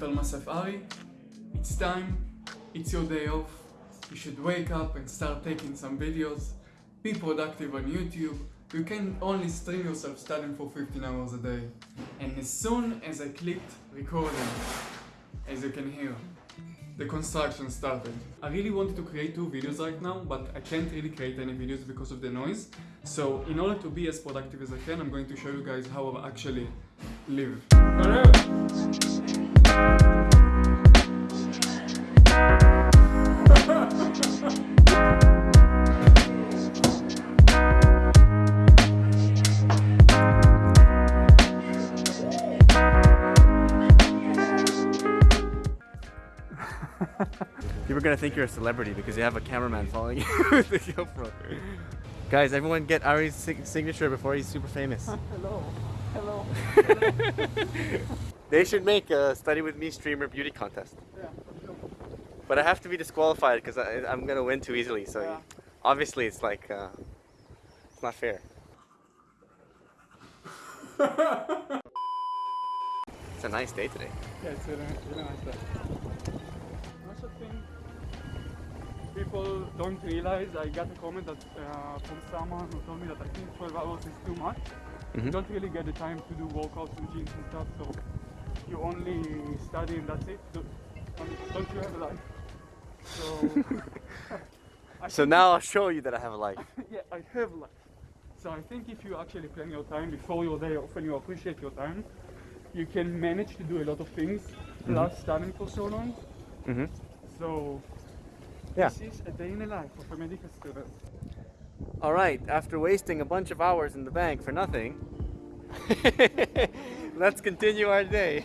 Mental Masaf Ari. It's time, it's your day off. You should wake up and start taking some videos. Be productive on YouTube. You can only stream yourself studying for 15 hours a day. And as soon as I clicked recording, as you can hear, the construction started. I really wanted to create two videos right now, but I can't really create any videos because of the noise. So in order to be as productive as I can, I'm going to show you guys how I actually live. People are gonna think you're a celebrity because you have a cameraman following you with the GoPro. Guys, everyone get Ari's signature before he's super famous. Hello. Hello. They should make a study with me streamer beauty contest. Yeah. But I have to be disqualified because I'm gonna win too easily. So Yeah. obviously it's like uh, it's not fair. it's a nice day today. Yeah, it's really, really nice day. I also think people don't realize, I got a comment that, uh, from someone who told me that I think 12 hours is too much. You Mhm. don't really get the time to do workouts and gyms and stuff, so you only study and that's it. Don't, don't- don't you have a life? So, So now I'll show you that I have a life. yeah, I have life. So I think if you actually plan your time before your day off and you appreciate your time, you can manage to do a lot of things, plus studying for so long. hmm So Yeah. this is a day in the life of a medical student. All right, after wasting a bunch of hours in the bank for nothing, let's continue our day.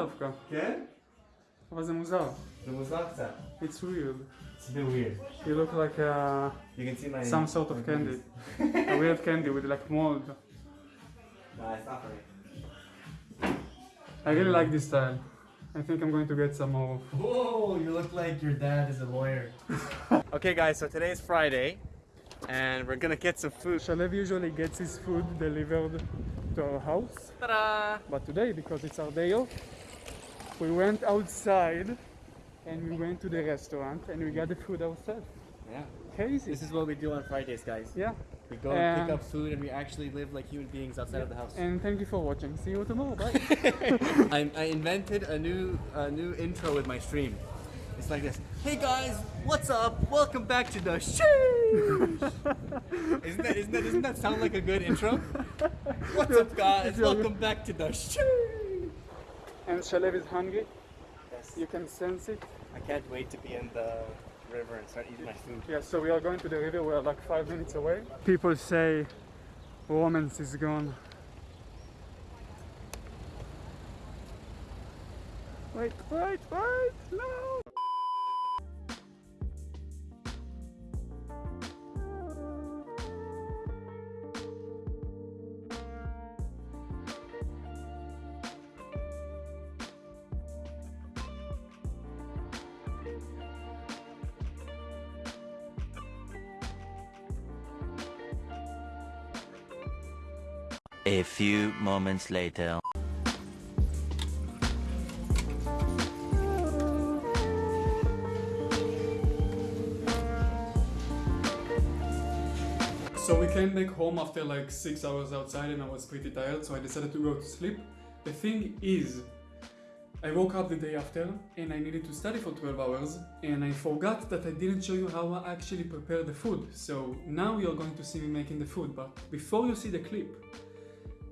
דווקא, כן? אבל זה מוזר. זה מוזר קצת. It's weird. It's a bit weird. You look like uh, You can see my some sort of candy. a weird candy with like mold. Nah, it's not for me. I really like this style. I think I'm going to get some more. of- Whoa, you look like your dad is a lawyer. okay, guys, so today is Friday, and we're gonna get some food. Shalev usually gets his food delivered to our house. Ta-da! But today, because it's our day off, we went outside and we went to the restaurant and we got the food ourselves. Yeah. Crazy. This is what we do on Fridays, guys. Yeah. We go and pick up food and we actually live like human beings outside of the house. And thank you for watching. See you tomorrow. Bye. I, I invented a new a new intro with my stream. It's like this. Hey guys, what's up? Welcome back to the show. isn't that isn't that doesn't that sound like a good intro? What's up guys? Welcome back to the show. And Shalev is hungry. Yes. You can sense it. I can't wait to be in the river and start eating my food. Yeah, so we are going to the river. We're like five minutes away. People say romance is gone. Wait, wait, wait! No! A few moments later. So we came back home after like six hours outside and I was pretty tired, so I decided to go to sleep. The thing is, I woke up the day after and I needed to study for 12 hours and I forgot that I didn't show you how I actually prepare the food. So now you're going to see me making the food, but before you see the clip,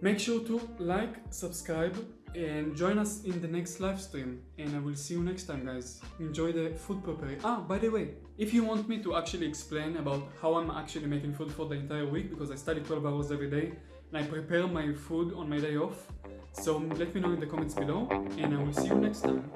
make sure to like, subscribe and join us in the next live stream. And I will see you next time, guys. Enjoy the food preparing. Ah, by the way, if you want me to actually explain about how I'm actually making food for the entire week, because I study 12 hours every day and I prepare my food on my day off, so let me know in the comments below, and I will see you next time.